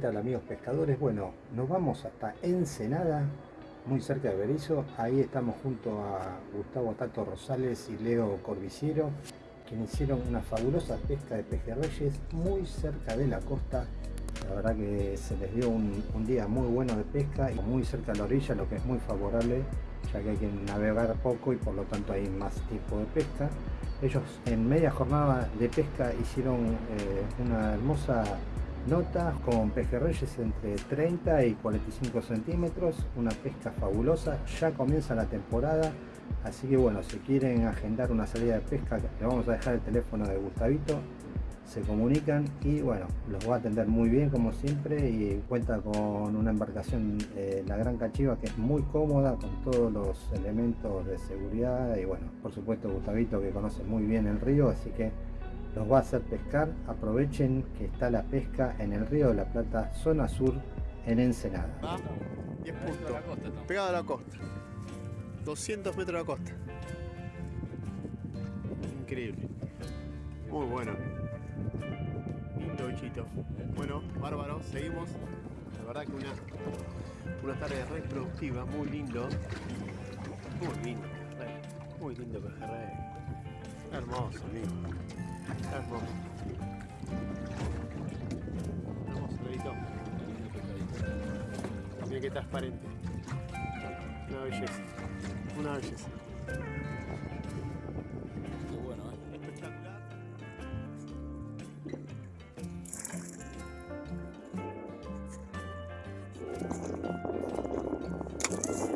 ¿Qué tal amigos pescadores? Bueno, nos vamos hasta Ensenada, muy cerca de Berizo. Ahí estamos junto a Gustavo Tato Rosales y Leo Corbiciero, quienes hicieron una fabulosa pesca de pejerreyes muy cerca de la costa. La verdad que se les dio un, día muy bueno de pesca y muy cerca de la orilla, lo que es muy favorable, ya que hay que navegar poco y por lo tanto hay más tiempo de pesca. Ellos en media jornada de pesca hicieron eh, una hermosa nota con pejerreyes entre 30 y 45 centímetros, una pesca fabulosa, ya comienza la temporada, así que bueno, si quieren agendar una salida de pesca, le vamos a dejar el teléfono de Gustavito, se comunican y bueno, los va a atender muy bien como siempre y cuenta con una embarcación, eh, la Gran Cachiva, que es muy cómoda con todos los elementos de seguridad y bueno, por supuesto Gustavito que conoce muy bien el río, así que los va a hacer pescar. Aprovechen que está la pesca en el río de la Plata, zona sur, en Ensenada. Ah, 10 puntos. Pegado a la costa. 200 metros de la costa. Increíble. Muy bueno. Lindo bichito. Bueno, bárbaro, seguimos. La verdad que una, una tarde re productiva, muy lindo. Muy lindo. Muy lindo pejerrey. Hermoso, amigo. Hermoso. Hermoso, Leito. Mira que transparente. Una belleza. Una belleza. Qué bueno, ¿eh? Espectacular.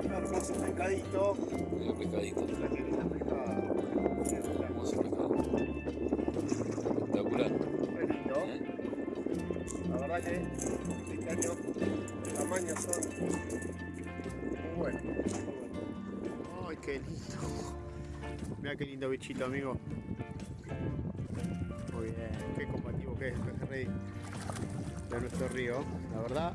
Un hermoso pescadito. Mira, pescadito. Pescada. Hermoso pescado. La verdad que este año los tamaños son muy buenos. Ay, qué lindo. Mira qué lindo bichito, amigo. Muy bien, qué combativo que es el pejerrey de nuestro río, la verdad.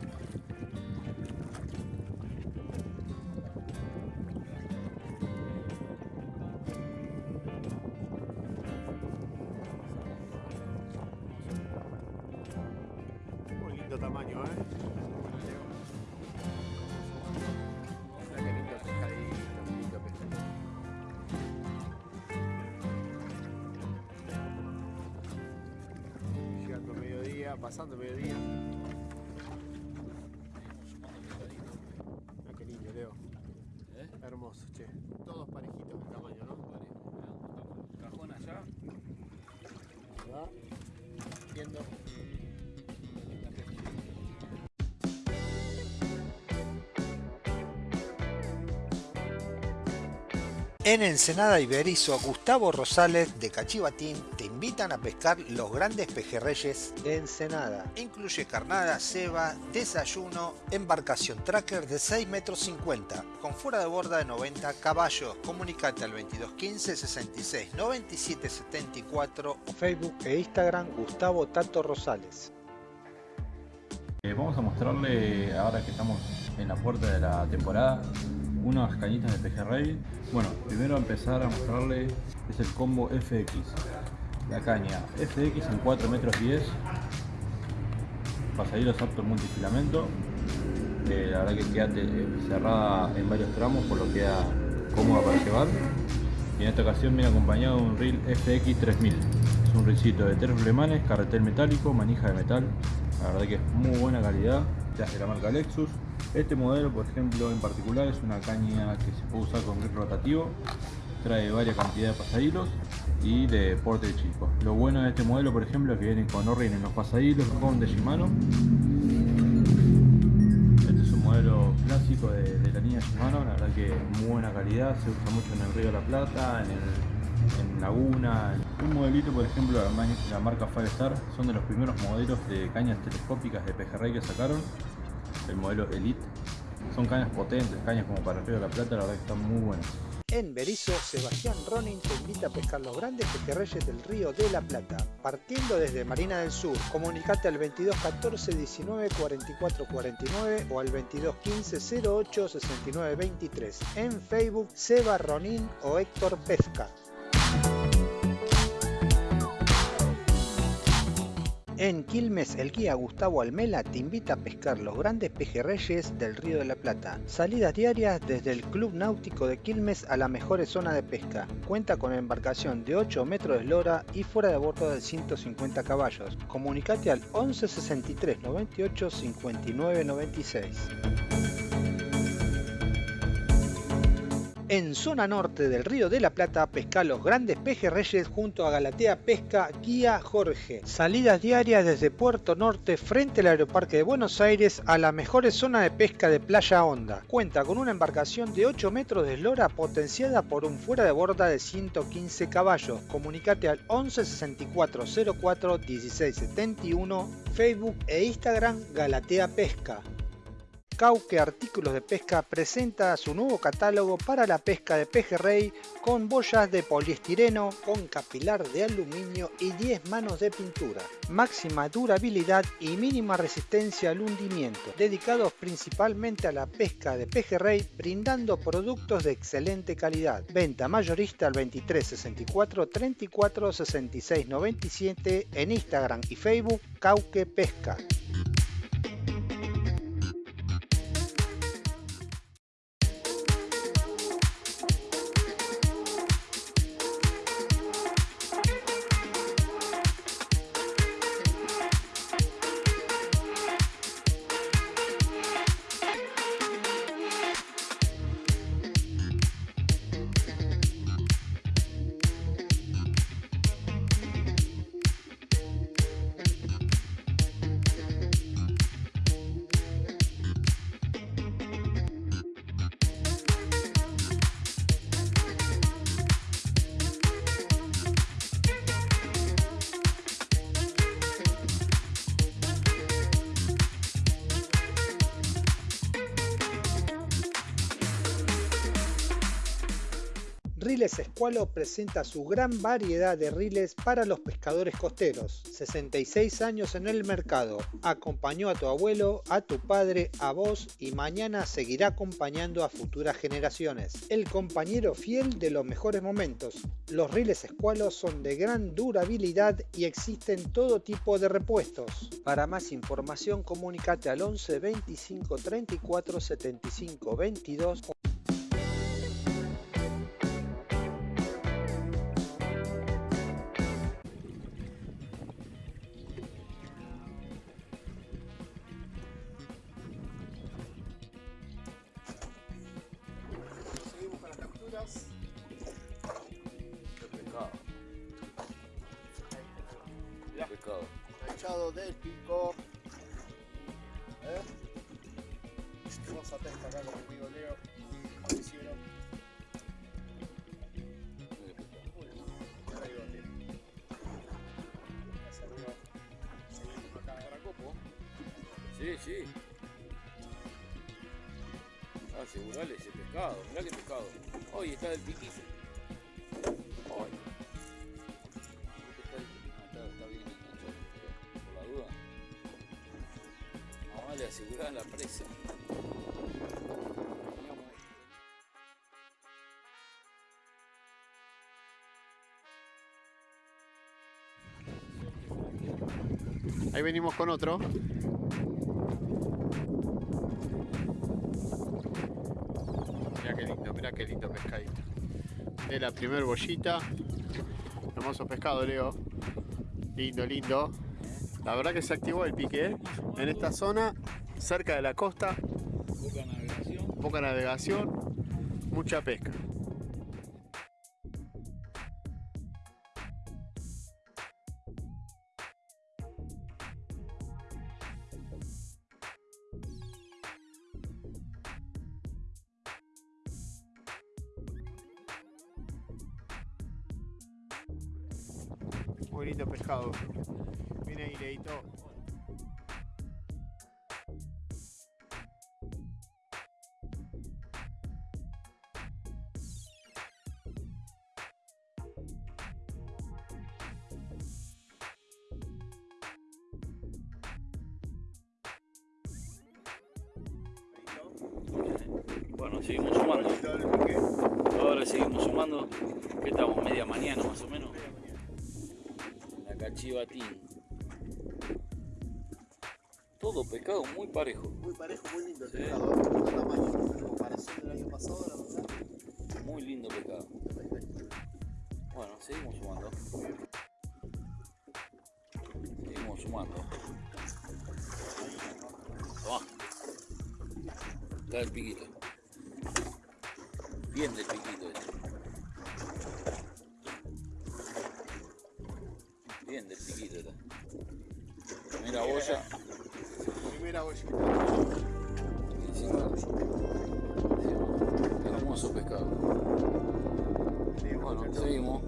Pasando mediodía. En Ensenada Iberizo, Gustavo Rosales de Cachivatín te invitan a pescar los grandes pejerreyes de Ensenada. Incluye carnada, ceba, desayuno, embarcación tracker de 6 metros 50 con fuera de borda de 90 caballos. Comunicate al 2215 66 97 74 o Facebook e Instagram Gustavo Tato Rosales. Eh, vamos a mostrarle, ahora que estamos en la puerta de la temporada, unas cañitas de pejerrey. Bueno, primero empezar a mostrarle es el combo FX. La caña FX en 4 metros 10. Pasadillos apto multifilamento. Eh, la verdad que queda eh, cerrada en varios tramos, por lo que queda cómoda para llevar. Y en esta ocasión viene acompañado de un reel FX 3000. Es un reelcito de tres flemanes, carretel metálico, manija de metal. La verdad que es muy buena calidad. Ya es de la marca Lexus. Este modelo, por ejemplo, en particular es una caña que se puede usar con grip rotativo. Trae varias cantidades de pasahilos y de porte chico. Lo bueno de este modelo, por ejemplo, es que viene con Orrin en los pasahilos con de Shimano. Este es un modelo clásico de, de la línea Shimano, la verdad que muy buena calidad, se usa mucho en el Río de la Plata, en, el, Laguna. Un modelito, por ejemplo, ma- la marca Firestar, son de los primeros modelos de cañas telescópicas de pejerrey que sacaron, el modelo Elite. Son cañas potentes, cañas como para el Río de la Plata, la verdad que están muy buenas. En Berizo, Sebastián Ronin te invita a pescar los grandes pejerreyes del río de la Plata. Partiendo desde Marina del Sur, comunicate al 22 14 19 44 49 o al 22 15 08 69 23. En Facebook, Seba Ronin o Héctor Pesca. En Quilmes, el guía Gustavo Almela te invita a pescar los grandes pejerreyes del Río de la Plata. Salidas diarias desde el Club Náutico de Quilmes a las mejores zonas de pesca. Cuenta con embarcación de 8 metros de eslora y fuera de bordo de 150 caballos. Comunicate al 11 63 98 59 96. En zona norte del Río de la Plata pesca los grandes pejerreyes junto a Galatea Pesca Guía Jorge. Salidas diarias desde Puerto Norte frente al Aeroparque de Buenos Aires a la mejores zona de pesca de Playa Honda. Cuenta con una embarcación de 8 metros de eslora potenciada por un fuera de borda de 115 caballos. Comunicate al 11 64 04 16 71 Facebook e Instagram Galatea Pesca. Cauque Artículos de Pesca presenta su nuevo catálogo para la pesca de pejerrey con boyas de poliestireno, con capilar de aluminio y 10 manos de pintura. Máxima durabilidad y mínima resistencia al hundimiento, dedicados principalmente a la pesca de pejerrey, brindando productos de excelente calidad. Venta mayorista al 23 64 34 66 97 en Instagram y Facebook Cauque Pesca. Riles Escualo presenta su gran variedad de riles para los pescadores costeros. 66 años en el mercado. Acompañó a tu abuelo, a tu padre, a vos y mañana seguirá acompañando a futuras generaciones. El compañero fiel de los mejores momentos. Los riles Escualo son de gran durabilidad y existen todo tipo de repuestos. Para más información comunícate al 11 25 34 75 22 capturas. Qué pescado. Qué. Echado del pico. ¿Eh? Vamos a pescar acá con mi amigo Leo. Mauriciero. Qué pescado. Ahí donde. Ya salió. Seguimos acá. Paracopo. Sí, sí. Ah, asegurale ese pescado. Mirá qué pescado. Hoy está del piquito. Ay. Está, ah, está, está bien enganchado. Por la duda. Mamá le aseguraba la presa. Ahí venimos con otro. Qué lindo, pescadito. De la primer bollita. Hermoso pescado, Leo. Lindo, lindo. La verdad que se activó el pique ¿eh? en esta zona, cerca de la costa. Poca navegación. Poca navegación, mucha pesca. Seguimos sumando. Ahora seguimos sumando. ¿Qué estamos? Media mañana más o menos. La cachivatín. Todo pescado muy parejo. Muy parejo, muy lindo el Sí. pescado, ¿eh? Lindo tamaño. En comparación del año pasado, la verdad. Muy lindo pescado. Bueno, seguimos sumando. Seguimos sumando. Toma. Está el piquito. Bien del piquito está. Primera boya. Primera bollita. y encima- Hermoso pescado. Bueno, seguimos.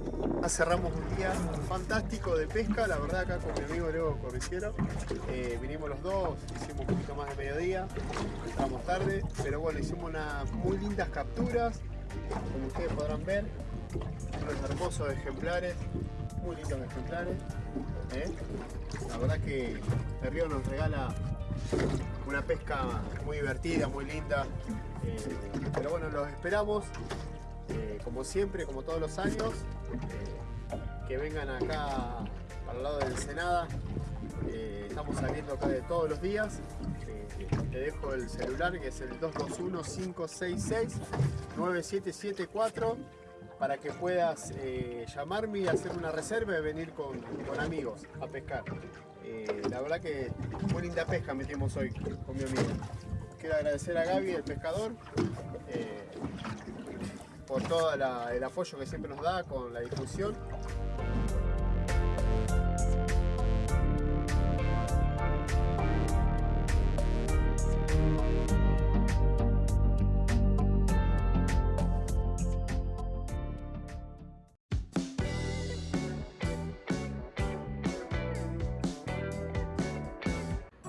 Cerramos un día fantástico de pesca, la verdad acá con mi amigo Leo Corriciero. Eh, vinimos los dos, hicimos un poquito más de mediodía, entramos tarde, pero bueno, hicimos unas muy lindas capturas, como ustedes podrán ver, unos hermosos ejemplares, muy lindos ejemplares. ¿eh? La verdad que el río nos regala una pesca muy divertida, muy linda, eh, pero bueno, los esperamos eh, como siempre, como todos los años, que vengan acá para el lado de Ensenada. Estamos saliendo acá de todos los días. Te dejo el celular que es el 221-566-9774 para que puedas eh, llamarme y hacer una reserva y venir con, con amigos a pescar. Eh, la verdad que muy linda pesca metimos hoy con mi amigo. Quiero agradecer a Gaby, el pescador, eh, por todo el apoyo que siempre nos da con la difusión.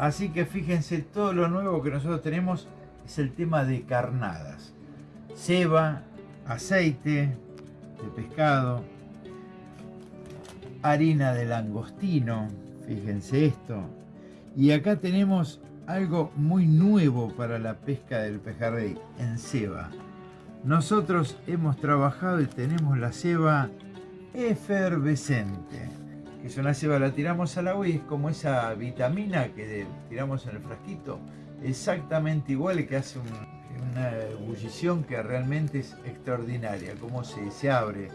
Así que fíjense, todo lo nuevo que nosotros tenemos es el tema de carnadas. Ceba, aceite de pescado, harina de langostino, fíjense esto. Y acá tenemos algo muy nuevo para la pesca del pejerrey en ceba. Nosotros hemos trabajado y tenemos la ceba efervescente que es una ceba, la tiramos al agua y es como esa vitamina que tiramos en el frasquito, exactamente igual que hace un- una ebullición que realmente es extraordinaria, como se, se abre.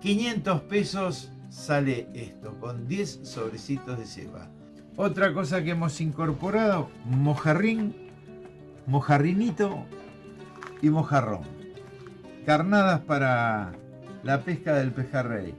500 pesos sale esto, con 10 sobrecitos de ceba. Otra cosa que hemos incorporado, mojarrín, mojarrinito y mojarrón. Carnadas para la pesca del pejerrey.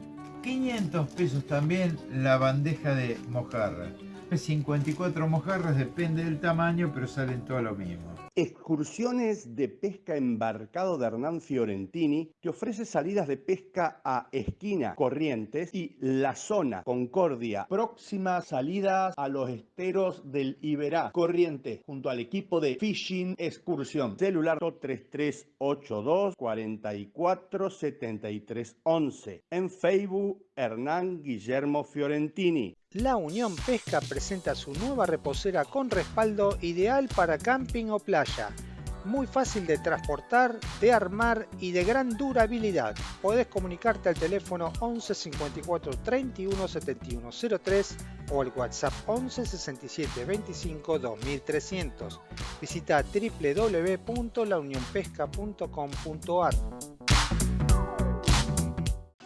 500 pesos también la bandeja de mojarra. 54 mojarras, depende del tamaño, pero salen todo lo mismo. Excursiones de pesca embarcado de Hernán Fiorentini te ofrece salidas de pesca a Esquina, Corrientes y La Zona, Concordia. Próximas salidas a los esteros del Iberá, Corrientes, junto al equipo de Fishing Excursión. Celular 3382 44 73 11. En Facebook, Hernán Guillermo Fiorentini. La Unión Pesca presenta su nueva reposera con respaldo ideal para camping o playa. Muy fácil de transportar, de armar y de gran durabilidad. Podés comunicarte al teléfono 11 54 31 71 03 o al WhatsApp 11 67 25 2300. Visita www.launionpesca.com.ar.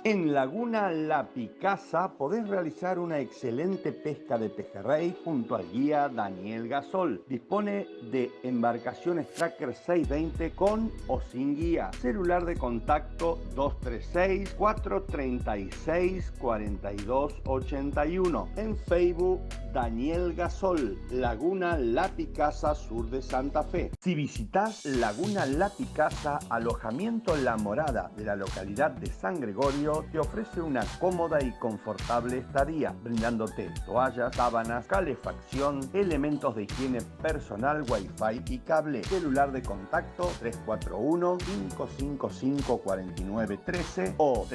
En Laguna La Picasa podés realizar una excelente pesca de pejerrey junto al guía Daniel Gasol. Dispone de embarcaciones Tracker 620 con o sin guía. Celular de contacto 236 436 4281. En Facebook Daniel Gasol, Laguna La Picasa, sur de Santa Fe. Si visitas Laguna La Picasa, alojamiento La Morada de la localidad de San Gregorio, te ofrece una cómoda y confortable estadía, brindándote toallas, sábanas, calefacción, elementos de higiene personal, wifi y cable. Celular de contacto 341-555-4913 o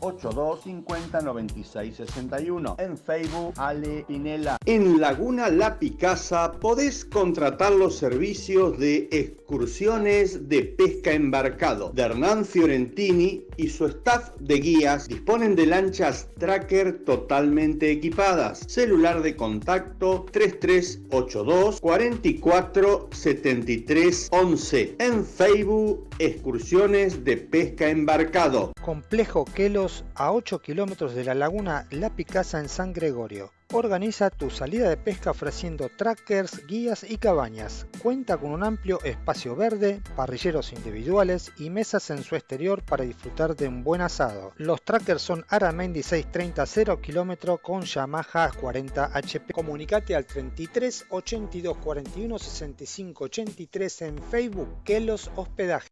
3382-509661. En Facebook, Ale Pinela. En Laguna La Picasa podés contratar los servicios de excursiones de pesca embarcado de Hernán Fiorentini y su staff de guías, disponen de lanchas tracker totalmente equipadas. Celular de contacto 3382 44 73 11. En Facebook, excursiones de pesca embarcado. Complejo Quelos a 8 kilómetros de la laguna La Picasa en San Gregorio. Organiza tu salida de pesca ofreciendo trackers, guías y cabañas. Cuenta con un amplio espacio verde, parrilleros individuales y mesas en su exterior para disfrutar de un buen asado. Los trackers son Aramendi 630 0 km con Yamaha 40 HP. Comunicate al 33 82 41 65 83 en Facebook Kelos Hospedaje.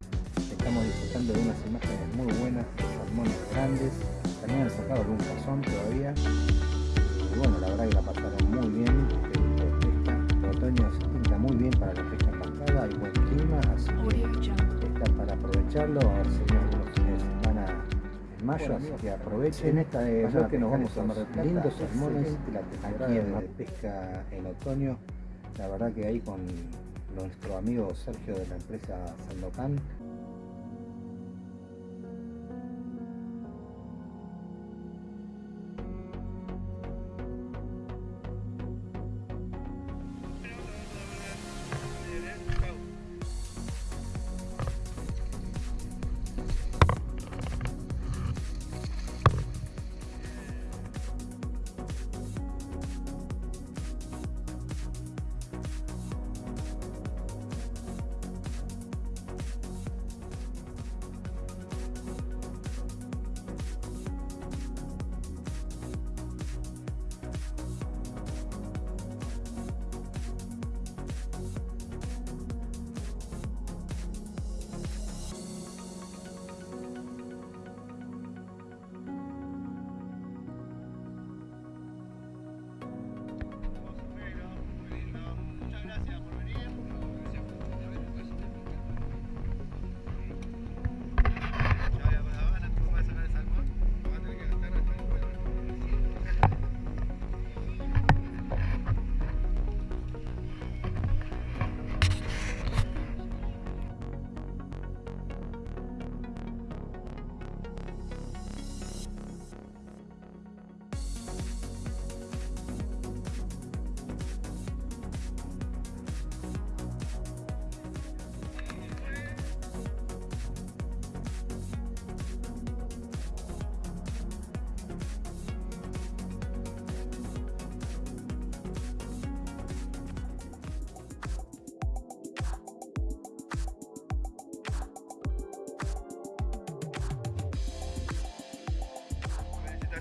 Estamos disfrutando de unas imágenes muy buenas de salmones grandes. También han sacado algún cazón todavía. Y bueno, la verdad que la pasaron muy bien. De pesca. El otoño se pinta muy bien para la pesca embarcada. Hay buen clima, así que está para aprovecharlo. A ver si hay algunos fines de semana en mayo, así que aprovechen. En esta de que nos vamos a Mar. Lindos salmones aquí en la pesca en otoño. La verdad que ahí con nuestro amigo Sergio de la empresa Sandocan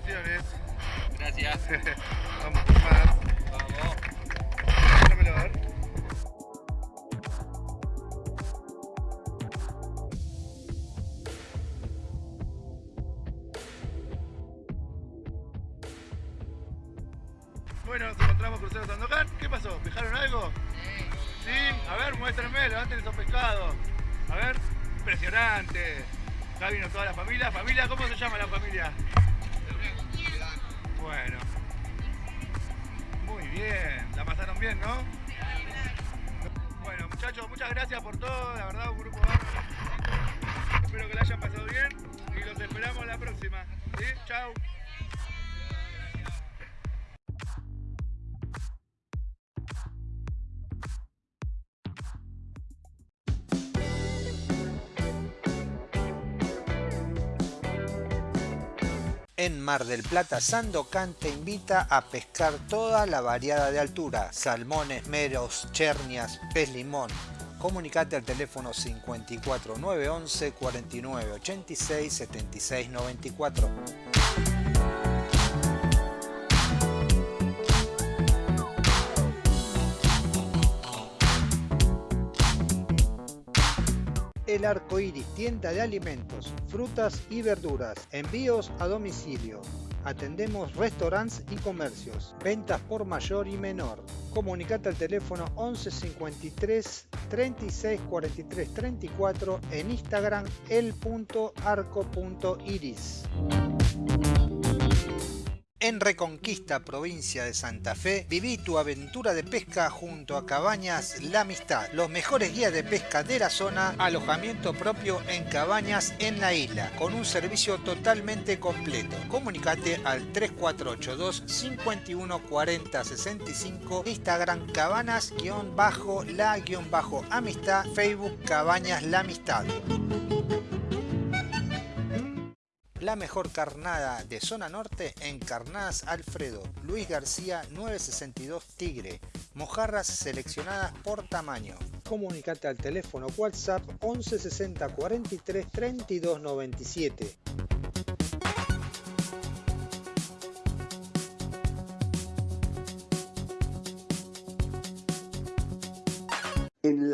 Felicitaciones. Gracias. Vamos por más. Vamos. Ver. Bueno, nos encontramos crucero Sandokan. ¿Qué pasó? ¿Pescaron algo? Sí. A ver, muéstrenme, levanten esos pescados. A ver, impresionante. Acá vino toda la familia. ¿Familia? ¿Cómo se llama la familia? Bueno. Muy bien. La pasaron bien, ¿no? Bueno, muchachos, muchas gracias por todo. La verdad, un grupo. Espero que la hayan pasado bien y los esperamos la próxima. ¿Sí? Chao. En Mar del Plata, Sandocan te invita a pescar toda la variada de altura, salmones, meros, chernias, pez limón. Comunicate al teléfono 54 911 49 86 76 94. El Arco Iris, tienda de alimentos, frutas y verduras, envíos a domicilio. Atendemos restaurantes y comercios, ventas por mayor y menor. Comunicate al teléfono 11 53 36 43 34 en Instagram el.arco.iris. En Reconquista, provincia de Santa Fe, viví tu aventura de pesca junto a Cabañas La Amistad, los mejores guías de pesca de la zona, alojamiento propio en cabañas en la isla, con un servicio totalmente completo. Comunicate al 3482 51 40 65, Instagram cabanas-la-amistad, Facebook Cabañas La Amistad. La mejor carnada de zona norte en Carnadas Alfredo, Luis García 962 Tigre, mojarras seleccionadas por tamaño. Comunicate al teléfono WhatsApp 11 60 43 32 97.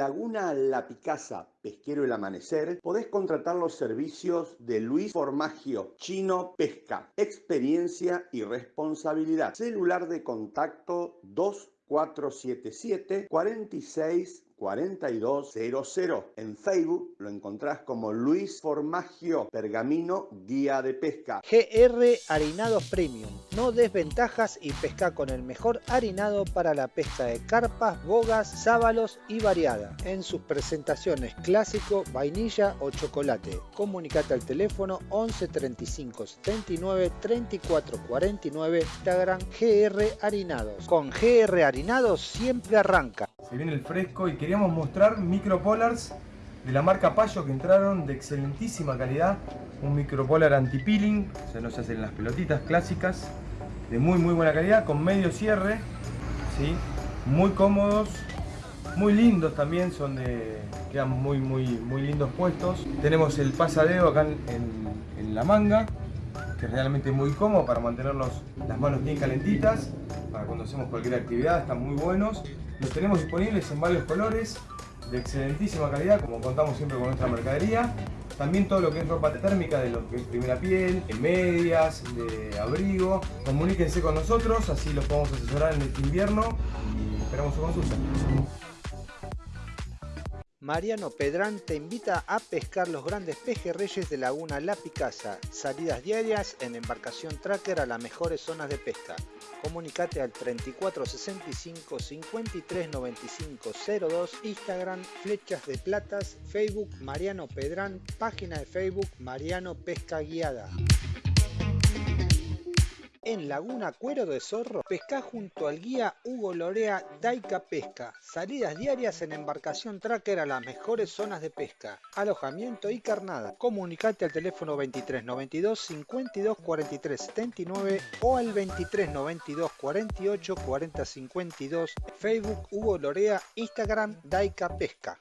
Laguna La Picasa, Pesquero El Amanecer, podés contratar los servicios de Luis Formagio, Chino Pesca, experiencia y responsabilidad. Celular de contacto 2477 46 4200. En Facebook lo encontrás como Luis Formagio Pergamino Guía de Pesca. GR Harinados Premium. No desventajas y pesca con el mejor harinado para la pesca de carpas, bogas, sábalos y variada. En sus presentaciones clásico, vainilla o chocolate. Comunicate al teléfono 11 35 79 34 49 Instagram GR Harinados. Con GR Harinados siempre arranca. Se viene el fresco y queríamos mostrar micropolars de la marca Payo que entraron de excelentísima calidad. Un micropolar anti-peeling, se hacen las pelotitas clásicas, de muy muy buena calidad, con medio cierre, ¿sí? muy cómodos, muy lindos también, son de, quedan muy muy muy lindos puestos. Tenemos el pasadeo acá en, la manga, que es realmente muy cómodo para mantenerlos las manos bien calentitas, para cuando hacemos cualquier actividad, están muy buenos. Los tenemos disponibles en varios colores, de excelentísima calidad, como contamos siempre con nuestra mercadería. También todo lo que es ropa térmica, de lo que es primera piel, en medias, de abrigo. Comuníquense con nosotros, así los podemos asesorar en este invierno y esperamos su consulta. Mariano Pedrán te invita a pescar los grandes pejerreyes de Laguna La Picasa. Salidas diarias en embarcación tracker a las mejores zonas de pesca. Comunicate al 3465 53 95 02, Instagram Flechas de Platas, Facebook Mariano Pedrán, página de Facebook Mariano Pesca Guiada. En Laguna Cuero de Zorro, pesca junto al guía Hugo Lorea Daika Pesca. Salidas diarias en embarcación tracker a las mejores zonas de pesca. Alojamiento y carnada. Comunicate al teléfono 23 92 52 43 79 o al 23 92 48 40 52. Facebook Hugo Lorea, Instagram Daika Pesca.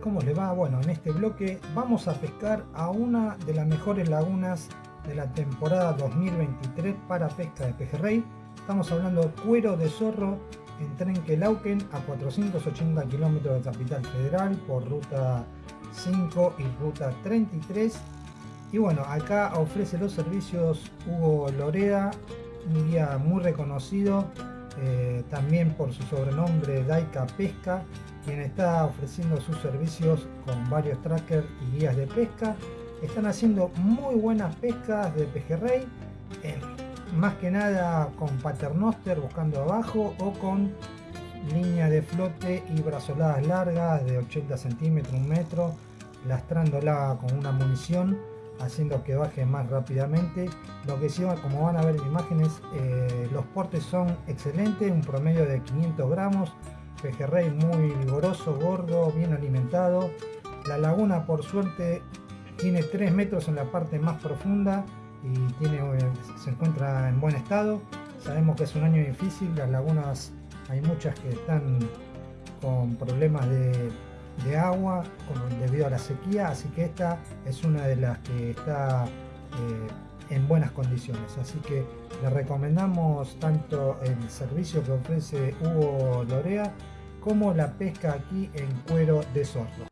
¿Cómo les va? Bueno, en este bloque vamos a pescar a una de las mejores lagunas de la temporada 2023 para pesca de pejerrey. Estamos hablando Cuero de Zorro en Trenquelauquen a 480 kilómetros de Capital Federal por ruta 5 y ruta 33. Y bueno, acá ofrece los servicios Hugo Loreda, un guía muy reconocido, eh, también por su sobrenombre Daika Pesca, quien está ofreciendo sus servicios con varios trackers y guías de pesca. Están haciendo muy buenas pescas de pejerrey, eh, más que nada con paternoster buscando abajo o con línea de flote y brazoladas largas de 80 centímetros, un metro, lastrándola con una munición haciendo que baje más rápidamente. Lo que sí, como van a ver en imágenes, eh, los portes son excelentes, un promedio de 500 gramos, pejerrey muy vigoroso, gordo, bien alimentado. La laguna por suerte tiene 3 metros en la parte más profunda y tiene, eh, se encuentra en buen estado. Sabemos que es un año difícil, las lagunas hay muchas que están con problemas de, agua debido a la sequía, así que esta es una de las que está eh, en buenas condiciones. Así que le recomendamos tanto el servicio que ofrece Hugo Lorea como la pesca aquí en cuero de zorro.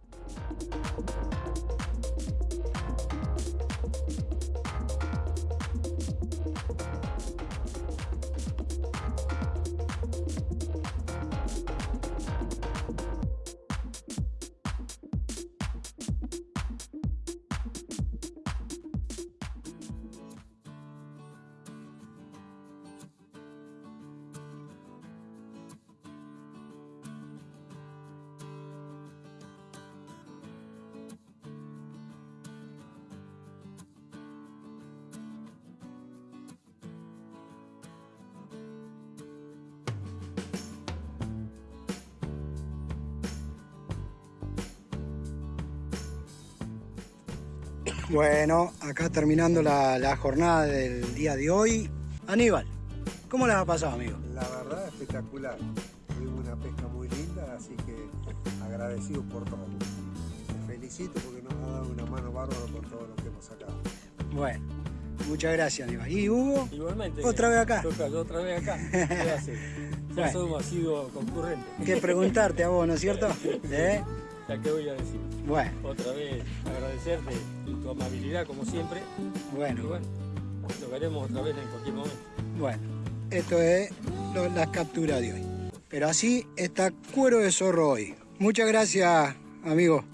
Bueno, acá terminando la, la jornada del día de hoy. Aníbal, ¿cómo les ha pasado, amigo? La verdad, espectacular. Tuvimos una pesca muy linda, así que agradecido por todo. Te felicito porque nos ha dado una mano bárbara por todo lo que hemos sacado. Bueno, muchas gracias, Aníbal. ¿Y Hugo? Igualmente. ¿Otra vez acá? Toca, yo otra vez acá. ¿Qué hace? Ya Bueno. somos sido concurrentes. Que preguntarte a vos, ¿no es cierto? ¿Eh? Ya que voy a decir. Bueno. Otra vez agradecerte tu amabilidad como siempre. Bueno. Y bueno, lo veremos otra vez en cualquier momento. Bueno, esto es lo- la captura de hoy. Pero así está cuero de zorro hoy. Muchas gracias, amigo.